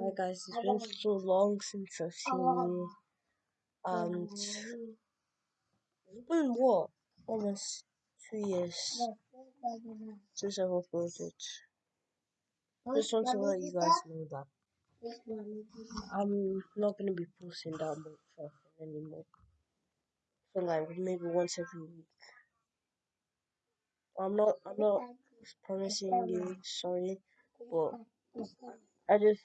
Hi guys, it's been so long since I've seen you, and it's been what? Almost two years since I've uploaded. Just want to let you guys know that I'm not gonna be posting that much often anymore. So like maybe once every week. I'm not I'm not promising you sorry, but I just.